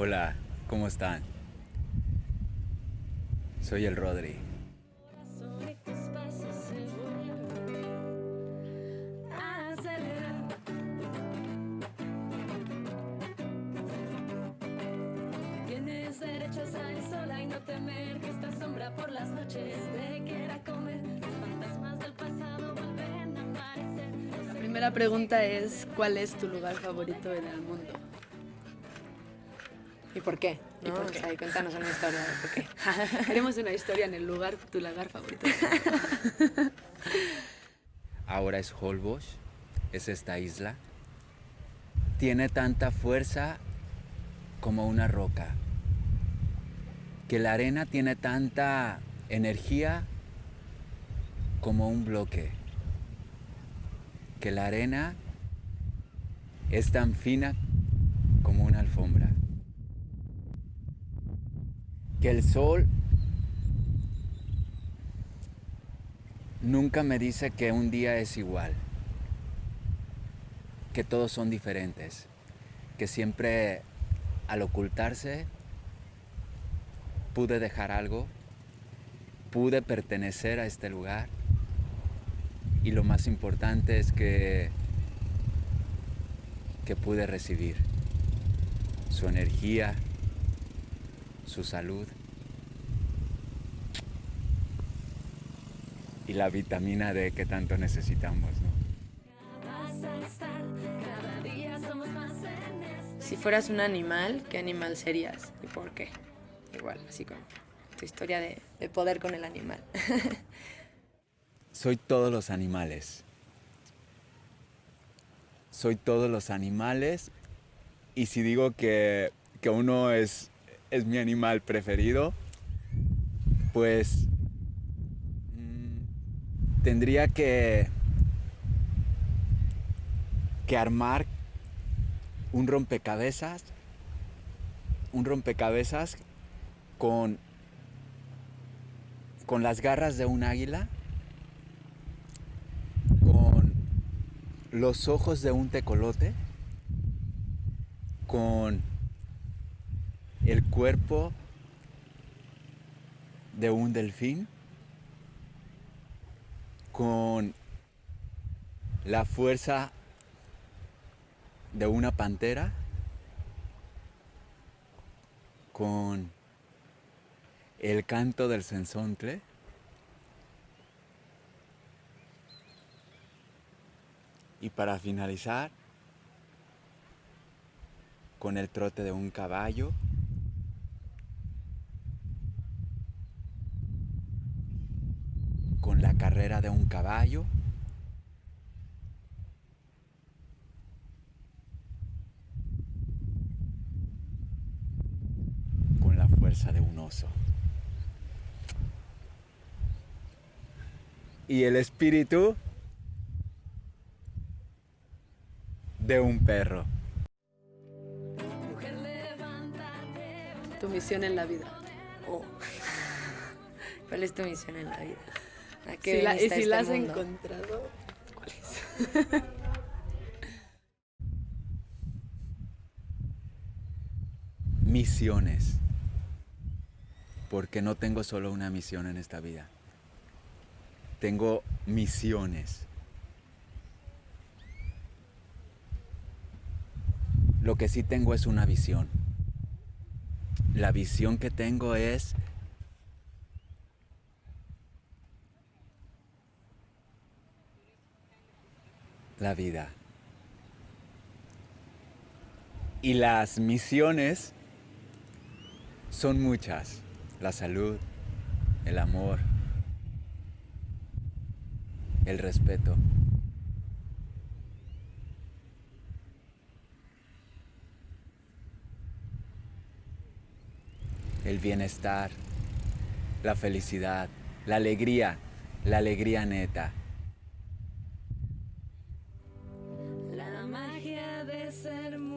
Hola, ¿cómo están? Soy el Rodri. Tienes derecho a salir sola y no temer que esta sombra por las noches te quiera comer. Los fantasmas del pasado vuelven a aparecer. La primera pregunta es, ¿cuál es tu lugar favorito en el mundo? ¿Y por qué? ¿Y ¿No? por O qué? sea, y cuéntanos una historia de por qué. Queremos una historia en el lugar, tu lugar favorito. Ahora es Holbox, es esta isla. Tiene tanta fuerza como una roca. Que la arena tiene tanta energía como un bloque. Que la arena es tan fina como una alfombra. Que el sol nunca me dice que un día es igual, que todos son diferentes, que siempre al ocultarse pude dejar algo, pude pertenecer a este lugar y lo más importante es que que pude recibir su energía, su salud y la vitamina D que tanto necesitamos, ¿no? Si fueras un animal, ¿qué animal serías? ¿Y por qué? Igual, así con tu historia de, de poder con el animal. Soy todos los animales. Soy todos los animales y si digo que, que uno es, es mi animal preferido, pues mm, tendría que, que armar un rompecabezas, un rompecabezas con, con las garras de un águila con los ojos de un tecolote, con el cuerpo de un delfín, con la fuerza de una pantera, con el canto del sensontle, Y para finalizar, con el trote de un caballo, con la carrera de un caballo, con la fuerza de un oso. Y el espíritu de un perro. Tu misión en la vida. Oh. ¿Cuál es tu misión en la vida? ¿A qué Si la- y si este la has mundo? encontrado, ¿cuál es? Misiones. Porque no tengo solo una misión en esta vida. Tengo misiones. Lo que sí tengo es una visión. La visión que tengo es la vida. Y las misiones son muchas. La salud, el amor, el respeto. El bienestar, la felicidad, la alegría, la alegría neta. said